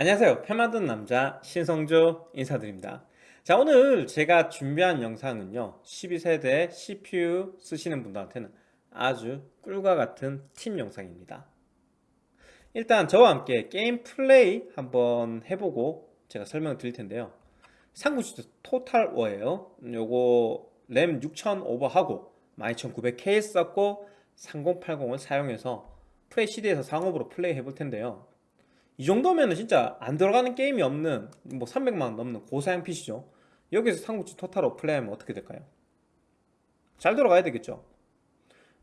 안녕하세요. 표 만든 남자 신성조 인사드립니다. 자 오늘 제가 준비한 영상은요 12세대 CPU 쓰시는 분들한테는 아주 꿀과 같은 팁 영상입니다. 일단 저와 함께 게임 플레이 한번 해보고 제가 설명을 드릴 텐데요. 상구치도 토탈 워예요. 요거 램 6000 오버하고 12900K 썼고 3080을 사용해서 플레이 CD에서 상업으로 플레이 해볼 텐데요 이 정도면 진짜 안 들어가는 게임이 없는 뭐 300만원 넘는 고사양 PC죠. 여기서 삼국지 토탈로 플레이하면 어떻게 될까요? 잘 들어가야 되겠죠.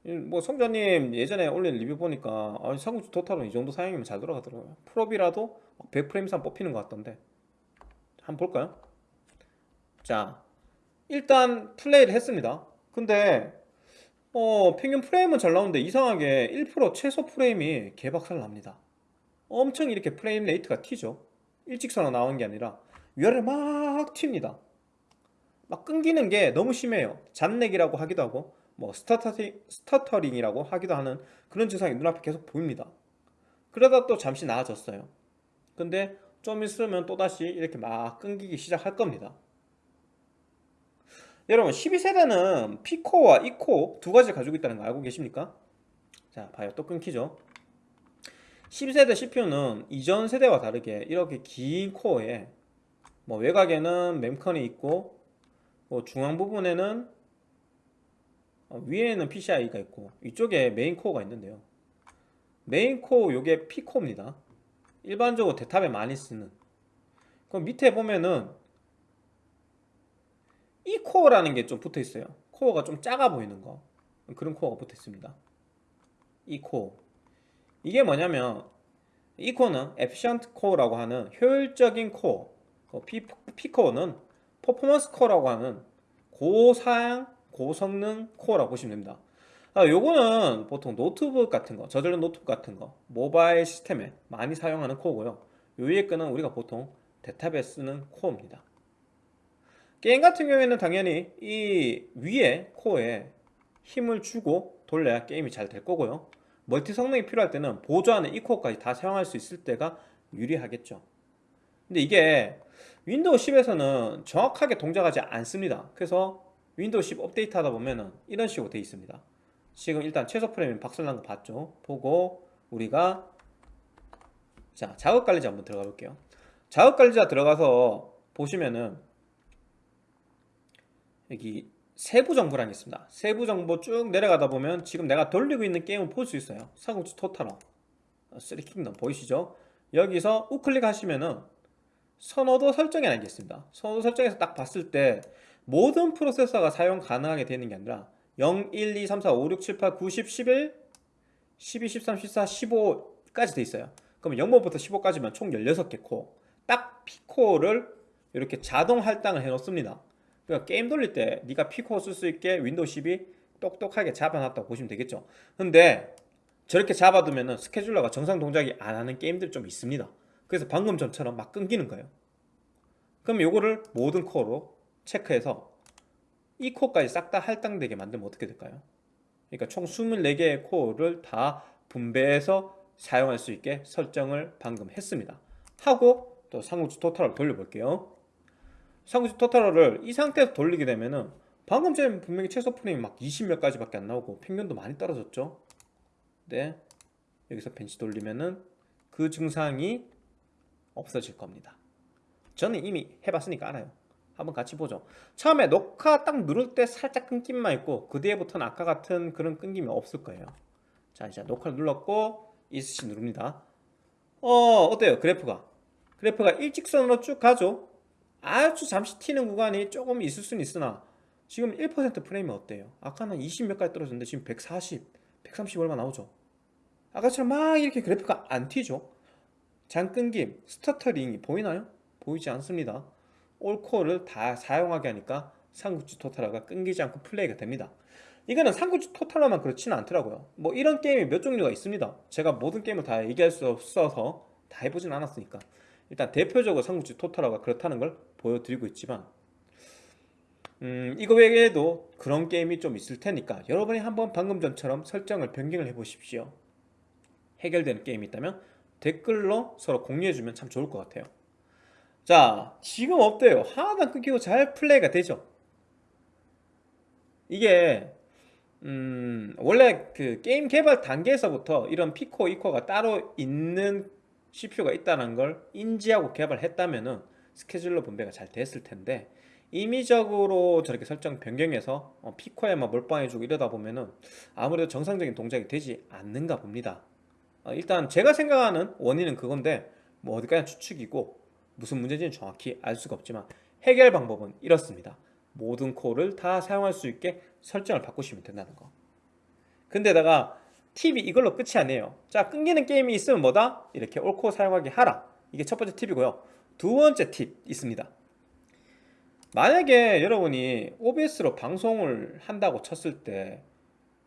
뭐 성자님 예전에 올린 리뷰 보니까 아, 삼국지 토탈은 이 정도 사양이면 잘 들어가더라고요. 프로비라도 100프레임 이상 뽑히는 것 같던데. 한번 볼까요? 자 일단 플레이를 했습니다. 근데 어 평균 프레임은 잘 나오는데 이상하게 1% 최소 프레임이 개박살 납니다 엄청 이렇게 frame rate가 튀죠. 일직선으로 나오는 게 아니라 위아래를 막 튑니다. 막 끊기는 게 너무 심해요. 잔렉이라고 하기도 하고 뭐 stuttering, stuttering이라고 하기도 하는 그런 증상이 눈앞에 계속 보입니다. 그러다 또 잠시 나아졌어요. 근데 좀 있으면 또다시 이렇게 막 끊기기 시작할 겁니다. 여러분 12세대는 P코어와 E코어 두 가지를 가지고 있다는 거 알고 계십니까? 자 봐요. 또 끊기죠 12세대 CPU는 이전 세대와 다르게 이렇게 긴 코어에 뭐 외곽에는 mem컨이 있고 뭐 중앙 부분에는 어, 위에는 PCI가 있고 이쪽에 메인 코어가 있는데요. 메인 코어 요게 P코어입니다. 일반적으로 데탑에 많이 쓰는. 그럼 밑에 보면은 E코어라는 게 좀 붙어 있어요. 코어가 좀 작아 보이는 거. 그런 코어가 붙어 있습니다. E코어 이게 뭐냐면 E코어는 efficient core라고 하는 효율적인 코어 P코어는 performance core라고 하는 고사양 고성능 코어라고 보시면 됩니다. 아, 요거는 보통 노트북 같은 거 저전력 노트북 같은 거 모바일 시스템에 많이 사용하는 코어고요. 요 위에 거는 우리가 보통 데탑에 쓰는 코어입니다. 게임 같은 경우에는 당연히 이 위에 코어에 힘을 주고 돌려야 게임이 잘 될 거고요 멀티 성능이 필요할 때는 보조하는 E코어까지 다 사용할 수 있을 때가 유리하겠죠. 근데 이게 윈도우 10에서는 정확하게 동작하지 않습니다. 그래서 윈도우 10 업데이트 하다 보면은 이런 식으로 되어 있습니다. 지금 일단 최소 프레임 박살난 거 봤죠? 보고 우리가 자 작업관리자 한번 들어가 볼게요. 작업관리자 들어가서 보시면은 여기 세부 정보란이 있습니다. 세부 정보 쭉 내려가다 보면 지금 내가 돌리고 있는 게임을 볼 수 있어요. 삼국지 Total War Three Kingdom 보이시죠? 여기서 우클릭 하시면은 선호도 설정이 하나 있습니다. 선호도 설정에서 딱 봤을 때 모든 프로세서가 사용 가능하게 되는 게 아니라 0, 1, 2, 3, 4, 5, 6, 7, 8, 9, 10, 11 12, 13, 14, 15까지 돼 있어요. 그러면 0번부터 15까지면 총 16개 코어 딱 P코어를 이렇게 자동 할당을 해 놓습니다 그러니까 게임 돌릴 때 네가 P코어 쓸수 있게 윈도우 10이 똑똑하게 잡아놨다고 보시면 되겠죠. 근데 저렇게 잡아두면 scheduler가 정상 동작이 안 하는 게임들이 좀 있습니다. 그래서 방금 전처럼 막 끊기는 거예요. 그럼 요거를 모든 코어로 체크해서 이 코어까지 싹 다 할당되게 만들면 어떻게 될까요? 그러니까 총 24개의 코어를 다 분배해서 사용할 수 있게 설정을 방금 했습니다. 하고 또 상호주 토탈을 돌려볼게요 상구지 토탈러를 이 상태에서 돌리게 되면은 방금 전에 분명히 최소 프레임이 막 20몇 가지밖에 안 나오고 평균도 많이 떨어졌죠? 네. 여기서 벤치 돌리면은 그 증상이 없어질 겁니다. 저는 이미 해봤으니까 알아요. 한번 같이 보죠. 처음에 녹화 딱 누를 때 살짝 끊김만 있고 그 뒤에부터는 아까 같은 그런 끊김이 없을 거예요. 자 이제 녹화를 눌렀고 ESC 누릅니다. 어 어때요? 그래프가? 그래프가 일직선으로 쭉 가죠 아주 잠시 튀는 구간이 조금 있을 수는 있으나 지금 1% 프레임이 어때요? 아까는 20몇 가지 떨어졌는데 지금 140, 130 얼마 나오죠? 아까처럼 막 이렇게 그래프가 안 튀죠? 잔끊김, stuttering이 보이나요? 보이지 않습니다 all 코어를 다 사용하게 하니까 삼국지 Total War가 끊기지 않고 플레이가 됩니다 이거는 삼국지 Total War만 그렇지는 않더라고요 뭐 이런 게임이 몇 종류가 있습니다 제가 모든 게임을 다 얘기할 수 없어서 다 해보진 않았으니까 일단 대표적으로 삼국지 Total War가 그렇다는 걸 보여드리고 있지만 음, 이거 외에도 그런 게임이 좀 있을 테니까 여러분이 한번 방금 전처럼 설정을 변경을 해 보십시오 해결되는 게임이 있다면 댓글로 서로 공유해주면 참 좋을 것 같아요 자 지금 어때요? 하나도 안 끊기고 잘 플레이가 되죠? 이게 음, 원래 그 게임 개발 단계에서부터 이런 P코, E코가 따로 있는 CPU가 있다는 걸 인지하고 개발했다면은 scheduler 분배가 잘 됐을 텐데 임의적으로 저렇게 설정 변경해서 어, P코에만 몰빵해주고 이러다 보면은 아무래도 정상적인 동작이 되지 않는가 봅니다. 어, 일단 제가 생각하는 원인은 그건데 뭐 어디까지 추측이고 무슨 문제인지는 정확히 알 수가 없지만 해결 방법은 이렇습니다. 모든 코어를 다 사용할 수 있게 설정을 바꾸시면 된다는 거. 근데다가 팁이 이걸로 끝이 아니에요. 자, 끊기는 게임이 있으면 뭐다? 이렇게 올코어 사용하게 하라. 이게 첫 번째 팁이고요. 두 번째 팁 있습니다. 만약에 여러분이 OBS로 방송을 한다고 쳤을 때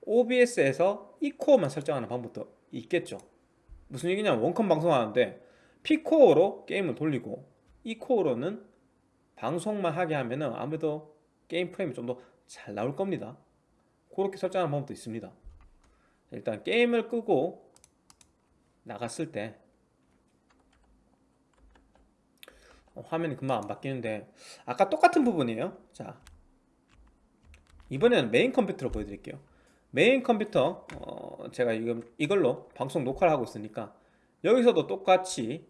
OBS에서 E코어만 설정하는 방법도 있겠죠. 무슨 얘기냐면 원컴 방송하는데 P코어로 게임을 돌리고 E코어로는 방송만 하게 하면 은 아무래도 게임 프레임이 좀 더 잘 나올 겁니다. 그렇게 설정하는 방법도 있습니다. 일단 게임을 끄고 나갔을 때 어, 화면이 금방 안 바뀌는데 아까 똑같은 부분이에요. 자 이번에는 메인 컴퓨터로 보여드릴게요. 메인 컴퓨터 어, 제가 이거, 이걸로 방송 녹화를 하고 있으니까 여기서도 똑같이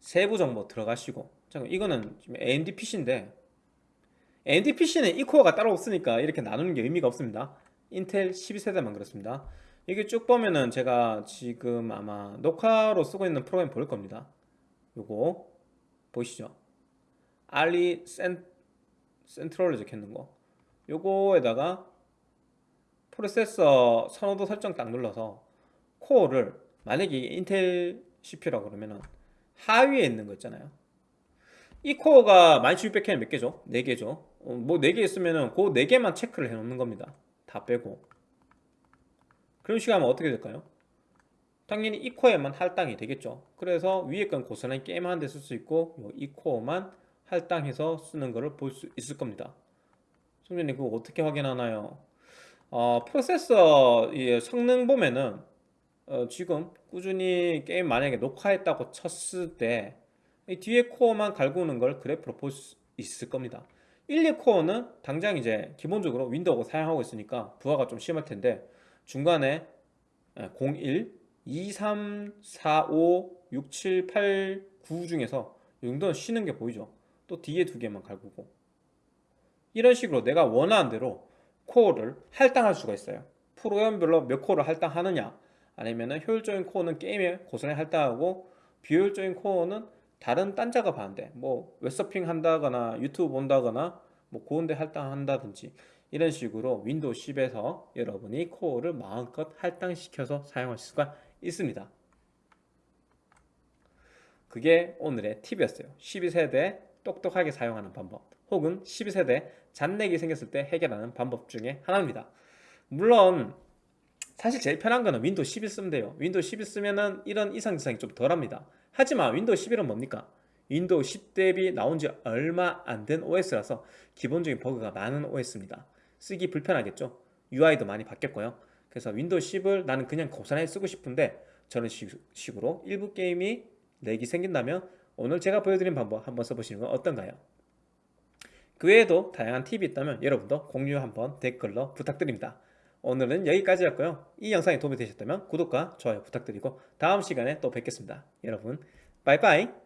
세부 정보 들어가시고 잠깐 이거는 지금 AMD PC인데 AMD PC는 E코어가 따로 없으니까 이렇게 나누는 게 의미가 없습니다. 인텔 12세대만 그렇습니다 이게 쭉 보면은 제가 지금 아마 녹화로 쓰고 있는 프로그램 보일 겁니다. 요거 보이시죠? RE센, RECentral로 적혀있는 거. 요거에다가 프로세서 선호도 설정 딱 눌러서 코어를 만약에 인텔 CPU라고 그러면은 하위에 있는 거 있잖아요. E코어가 12600K는 몇 개죠? 4개죠. 어, 뭐 4개 있으면은 그 4개만 체크를 해 놓는 겁니다. 다 빼고 그런 하면 어떻게 될까요? 당연히 E코어에만 할당이 되겠죠 그래서 위에 건 고스란히 게임하는 데 쓸 수 있고 E코어만 할당해서 쓰는 것을 볼 수 있을 겁니다 송전님 그거 어떻게 확인하나요? 어, 프로세서 성능 보면은 어, 지금 꾸준히 게임 만약에 녹화했다고 쳤을 때 뒤에 코어만 갈구는 걸 그래프로 볼 수 있을 겁니다 1, 2코어는 당장 이제 기본적으로 윈도우 사용하고 있으니까 부하가 좀 심할 텐데 중간에 01, 2, 3, 4, 5, 6, 7, 8, 9 중에서 이 정도는 쉬는 게 보이죠. 또 뒤에 두 개만 갈구고. 이런 식으로 내가 원하는 대로 코어를 할당할 수가 있어요. 프로그램별로 몇 코어를 할당하느냐 아니면 효율적인 코어는 게임에 고스란히 할당하고 비효율적인 코어는 다른 딴 작업 하는데 뭐 웹서핑 한다거나 유튜브 본다거나 뭐 그런데 할당한다든지 이런 식으로 윈도우 10에서 여러분이 코어를 마음껏 할당시켜서 사용할 수가 있습니다. 그게 오늘의 팁이었어요. 12세대 똑똑하게 사용하는 방법 혹은 12세대 잔렉이 생겼을 때 해결하는 방법 중에 하나입니다. 물론 사실 제일 편한 거는 윈도우 11 쓰면 돼요. 윈도우 11 쓰면은 이런 이상 증상이 좀 덜합니다. 하지만 윈도우 11은 뭡니까? 윈도우 10 대비 나온 지 얼마 안 된 OS라서 기본적인 버그가 많은 OS입니다 쓰기 불편하겠죠 UI도 많이 바뀌었고요 그래서 윈도우 10을 나는 그냥 고스란히 쓰고 싶은데 저런 식으로 일부 게임이 렉이 생긴다면 오늘 제가 보여드린 방법 한번 써보시는 건 어떤가요? 그 외에도 다양한 팁이 있다면 여러분도 공유 한번 댓글로 부탁드립니다. 오늘은 여기까지였고요. 이 영상이 도움이 되셨다면 구독과 좋아요 부탁드리고 다음 시간에 또 뵙겠습니다. 여러분 빠이빠이